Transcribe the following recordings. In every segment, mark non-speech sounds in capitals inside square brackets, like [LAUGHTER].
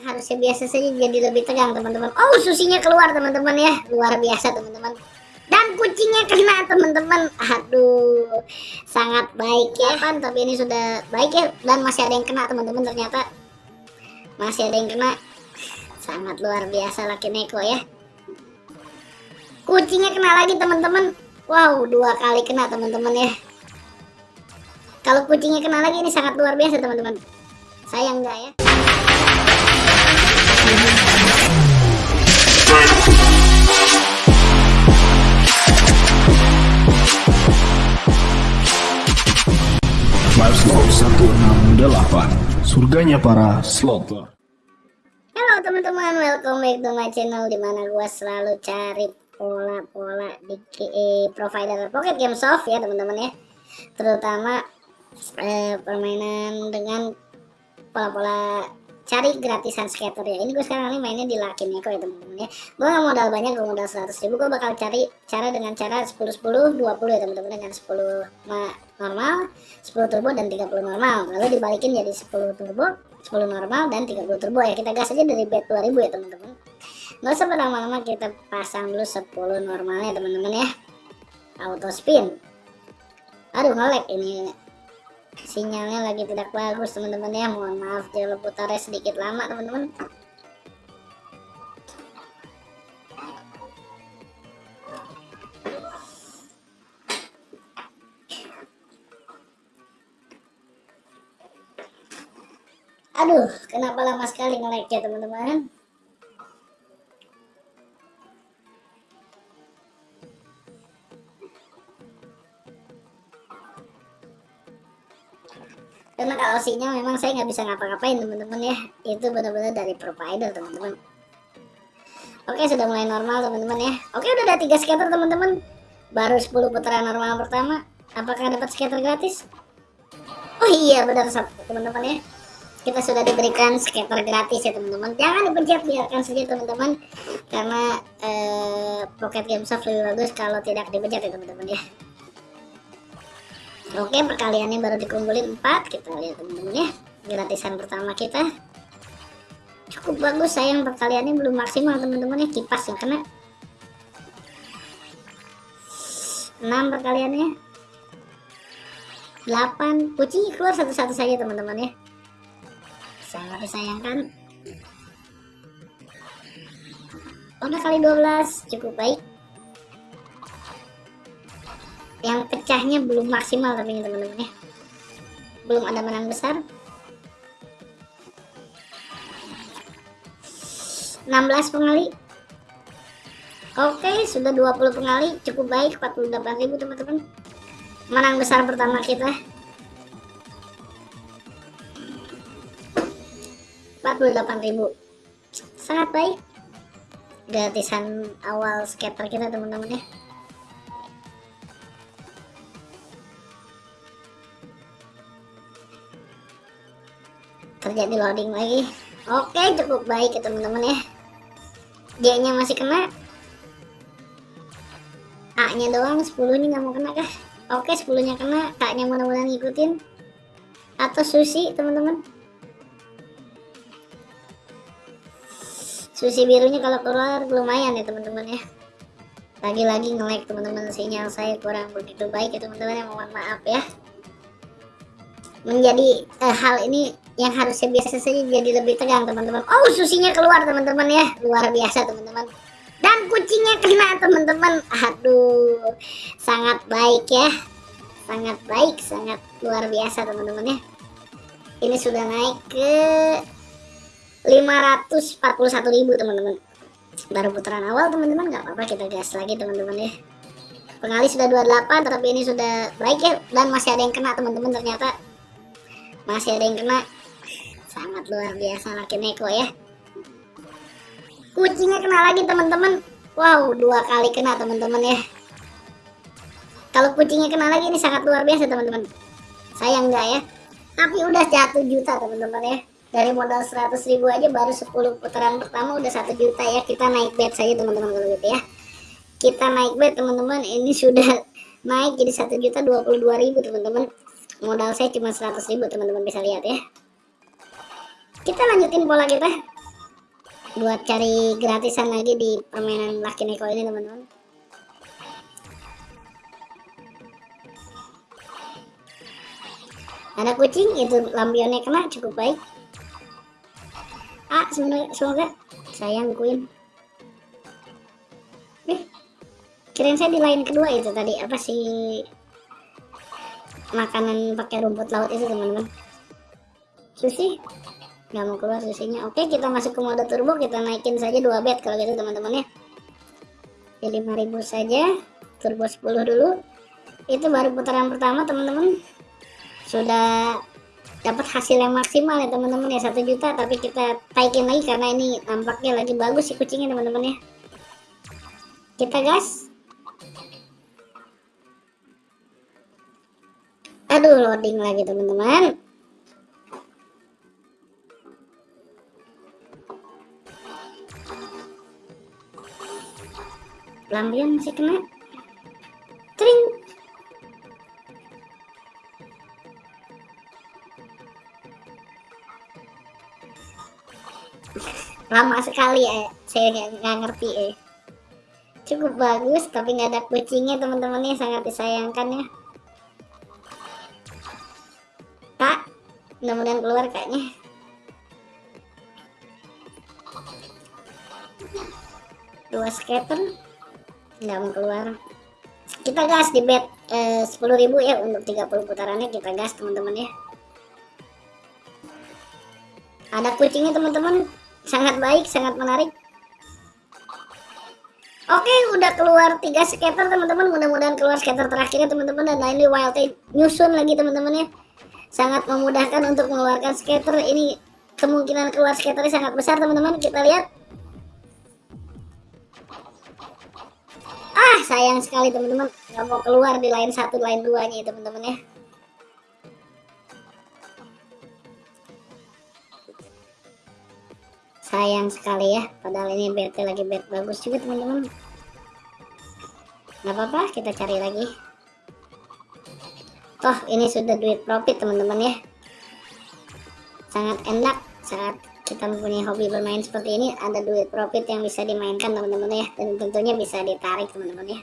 yang harusnya biasa saja jadi lebih tegang teman-teman. Oh susinya keluar teman-teman ya. Luar biasa teman-teman. Dan kucingnya kena teman-teman. Aduh sangat baik ya kan tapi ini sudah baik ya. Dan masih ada yang kena teman-teman ternyata. Masih ada yang kena. Sangat luar biasa laki neko ya. Kucingnya kena lagi teman-teman. Wow dua kali kena teman-teman ya. Kalau kucingnya kena lagi ini sangat luar biasa teman-teman. Sayang enggak ya Slow 168 Surganya para slotter Halo teman-teman, welcome back to my channel Di mana gue selalu cari pola-pola di eh, provider Pocket Game Soft ya teman-teman ya. Terutama eh, permainan dengan pola-pola cari gratisan skater ya. Ini gue sekarang ini mainnya di Lucky Neko ya teman-teman ya. Gue gak modal banyak gue modal 100 ribu. Gue bakal cari cara dengan cara 10 10 20 ya teman-teman dengan 10 normal 10 turbo dan 30 normal. Lalu dibalikin jadi 10 turbo 10 normal dan 30 turbo ya. Kita gas aja dari bet 2000 ya teman-teman. Nggak usah berlama-lama kita pasang dulu 10 normalnya teman-teman ya. Auto spin. Aduh ngelek ini sinyalnya lagi tidak bagus teman-teman ya. Mohon maaf jangan putarnya sedikit lama teman-teman. Aduh kenapa lama sekali nge-like ya teman-teman karena kalau sinyal memang saya nggak bisa ngapa-ngapain teman-teman ya. Itu benar-benar dari provider teman-teman. Oke sudah mulai normal teman-teman ya. Oke udah ada tiga scatter teman-teman. Baru 10 putaran normal pertama. Apakah dapat scatter gratis? Oh iya benar teman-teman ya. Kita sudah diberikan scatter gratis ya teman-teman. Jangan dipencet biarkan saja teman-teman. Karena eh, pocket game soft lebih bagus kalau tidak dipencet ya teman-teman ya Oke perkaliannya baru dikumpulin 4 kita lihat teman-teman ya gratisan pertama kita cukup bagus sayang perkaliannya belum maksimal teman-teman ya kipas yang kena. 6 perkaliannya. 8 kucing keluar satu-satu saja teman-teman ya sangat disayangkan. Udah kali 12 cukup baik yang pecahnya belum maksimal tapi teman-teman ya. Belum ada menang besar. 16 pengali. Oke sudah 20 pengali. Cukup baik 48.000 teman-teman. Menang besar pertama kita. 48.000 sangat baik. Gratisan awal skater kita teman-teman ya terjadi loading lagi. Oke cukup baik ya teman-teman ya. G nya masih kena. A nya doang 10 nya nggak mau kena kah? Oke 10 nya kena. K nya mudah-mudahan ngikutin. Atau sushi teman-teman. Sushi birunya kalau keluar lumayan ya teman-teman ya. Lagi-lagi nge-lag teman-teman. Sinyal saya kurang begitu baik ya teman-teman ya. Mohon maaf ya menjadi eh, hal ini yang harusnya biasa saja jadi lebih tegang teman-teman. Oh susinya keluar teman-teman ya. Luar biasa teman-teman. Dan kucingnya kena teman-teman. Aduh sangat baik ya. Sangat baik sangat luar biasa teman-teman ya. Ini sudah naik ke 541.000 teman-teman. Baru putaran awal teman-teman. Nggak apa-apa kita gas lagi teman-teman ya. Pengali sudah 28 tapi ini sudah baik ya. Dan masih ada yang kena teman-teman ternyata masih ada yang kena. Sangat luar biasa laki neko ya. Kucingnya kena lagi teman-teman. Wow dua kali kena teman-teman ya. Kalau kucingnya kena lagi ini sangat luar biasa teman-teman. Sayang enggak ya? Tapi udah satu juta teman-teman ya. Dari modal 100 ribu aja baru 10 putaran pertama udah satu juta ya. Kita naik bet saja teman-teman kalau gitu ya. Kita naik bet teman-teman ini sudah naik jadi satu juta 22 ribu teman-teman modal saya cuma 100 ribu teman-teman bisa lihat ya. Kita lanjutin pola kita. Buat cari gratisan lagi di permainan Lucky Neko ini teman-teman. Ada kucing itu lampionnya kena cukup baik. Ah semoga, sayang Queen. Eh kirain saya di line kedua itu tadi. Apa sih makanan pakai rumput laut itu teman-teman. Sushi? Nggak mau keluar susinya oke kita masuk ke mode turbo. Kita naikin saja dua bed kalau gitu teman-teman ya. Di 5000 saja. Turbo 10 dulu. Itu baru putaran pertama teman-teman. Sudah dapat hasil yang maksimal ya teman-teman ya. Satu juta tapi kita taikin lagi karena ini nampaknya lagi bagus si kucingnya teman-teman ya. Kita gas aduh loading lagi teman-teman. Lampion masih kena. Tring. [LAUGHS] Lama sekali ya saya nggak ngerti eh. Cukup bagus tapi nggak ada kucingnya teman-teman ya. Sangat disayangkan ya mudah-mudahan keluar kayaknya. Dua skater nggak mau keluar. Kita gas di bed eh, 10.000 ya untuk 30 putarannya kita gas teman-teman ya. Ada kucingnya teman-teman. Sangat baik sangat menarik. Oke, udah keluar tiga skater teman-teman. Mudah-mudahan keluar skater terakhirnya teman-teman. Dan ini wild nyusun lagi teman-teman ya. Sangat memudahkan untuk mengeluarkan skater. Ini kemungkinan keluar skaternya sangat besar teman-teman. Kita lihat. Ah, sayang sekali teman-teman. Nggak mau keluar di line satu, line duanya teman-teman ya. sayang sekali ya padahal ini BT lagi bet bagus juga teman-teman nggak apa-apa kita cari lagi toh ini sudah duit profit teman-teman ya. Sangat enak saat kita mempunyai hobi bermain seperti ini ada duit profit yang bisa dimainkan teman-teman ya. Dan tentunya bisa ditarik teman-teman ya.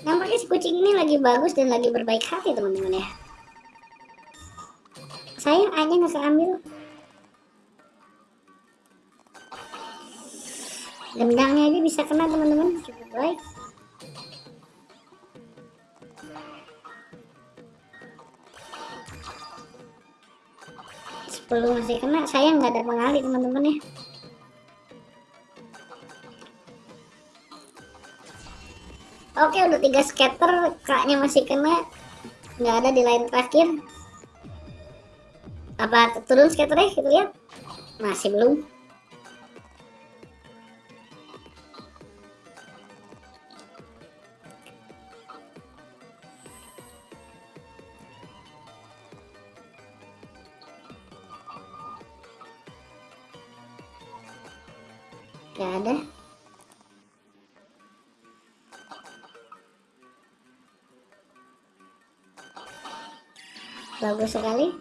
Nampaknya si kucing ini lagi bagus dan lagi berbaik hati teman-teman ya. Sayang aja nggak ambil gendangnya aja bisa kena teman-teman. Cukup baik. Sepuluh masih kena sayang nggak ada pengali teman-teman ya. Oke udah tiga scatter kaknya masih kena. Nggak ada di line terakhir. Apa turun scatternya kita lihat? Masih belum Gak ada. Bagus sekali.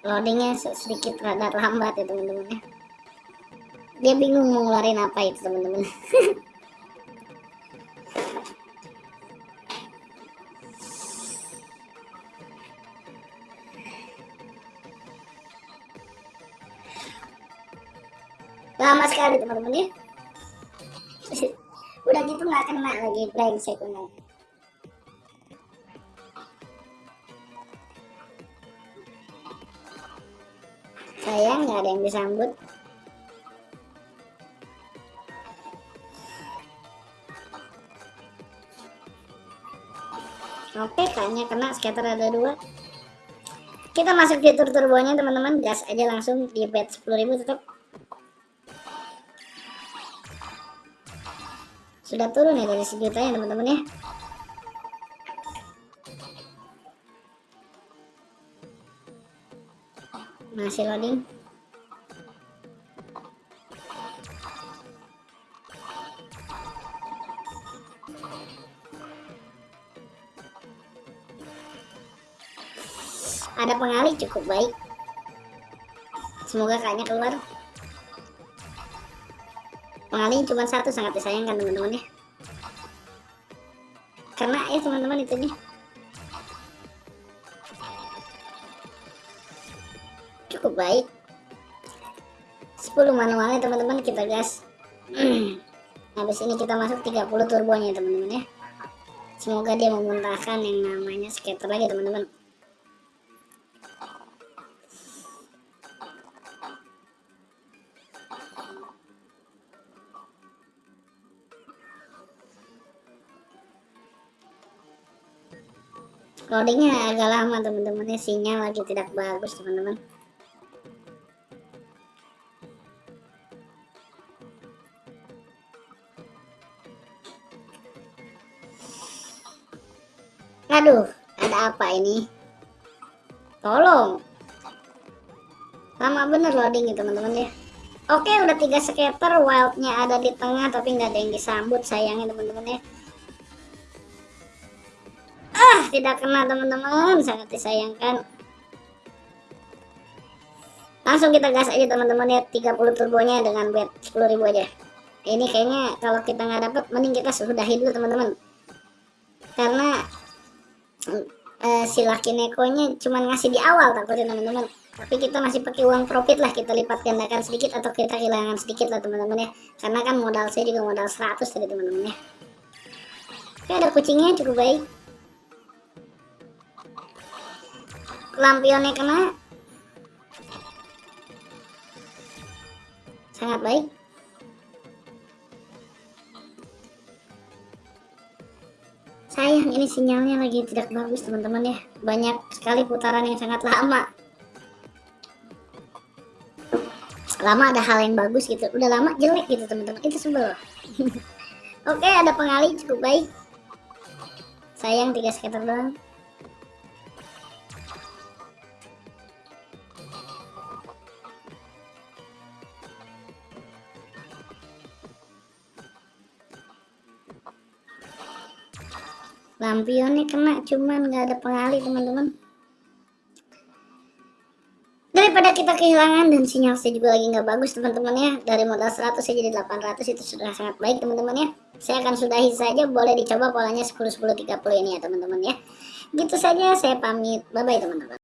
Loadingnya sedikit rada lambat ya teman-teman. Dia bingung mau ngeluarin apa itu teman-teman [LAUGHS] sekali teman-teman ya. [LAUGHS] Udah gitu nggak kena lagi brengsek benar sayang nggak ada yang disambut. Oke kayaknya kena scatter ada dua. Kita masuk fitur turbonya teman-teman. Gas aja langsung di bed 10.000 tetap sudah turun ya dari sejuta ya teman-teman ya. Masih loading. Ada pengalih cukup baik. Semoga kayaknya keluar pengali cuma satu sangat disayangkan teman-teman ya. Karena ya teman-teman itu nih cukup baik. 10 manualnya teman-teman kita gas. [CLEARS THROAT] Habis ini kita masuk 30 turbonya teman-teman ya. Semoga dia memuntahkan yang namanya skater lagi teman-teman loadingnya agak lama teman-teman ya sinyal lagi tidak bagus teman-teman Aduh, ada apa ini? Tolong. Lama bener loading ya teman-teman ya. Oke, udah tiga skater, wildnya ada di tengah tapi nggak ada yang disambut sayangnya teman-teman ya. Tidak kena teman-teman, sangat disayangkan. Langsung kita gas aja teman-teman ya, 30 turbonya dengan bet 10.000 aja. Ini kayaknya kalau kita nggak dapet, mending kita sudahi dulu teman-teman. Karena uh, si laki nekonya cuma ngasih di awal takutnya teman-teman tapi kita masih pakai uang profit lah kita lipat gandakan sedikit atau kita kehilangan sedikit lah teman-teman ya karena kan modal saya juga modal 100 tadi teman-teman ya oke ada kucingnya cukup baik lampionnya kena. Sangat baik. Sayang ini sinyalnya lagi tidak bagus teman-teman ya. Banyak sekali putaran yang sangat lama. Lama ada hal yang bagus gitu. Udah lama jelek gitu teman-teman. Itu sebel. [LAUGHS] Oke ada pengali cukup baik. Sayang tiga skater doang lampionnya kena cuman nggak ada pengali teman-teman. Daripada kita kehilangan dan sinyal saya juga lagi nggak bagus teman-teman ya. Dari modal 100 saya jadi 800 itu sudah sangat baik teman-teman ya. Saya akan sudahi saja boleh dicoba polanya 10 10 30 ini ya teman-teman ya. Gitu saja saya pamit. Bye bye teman-teman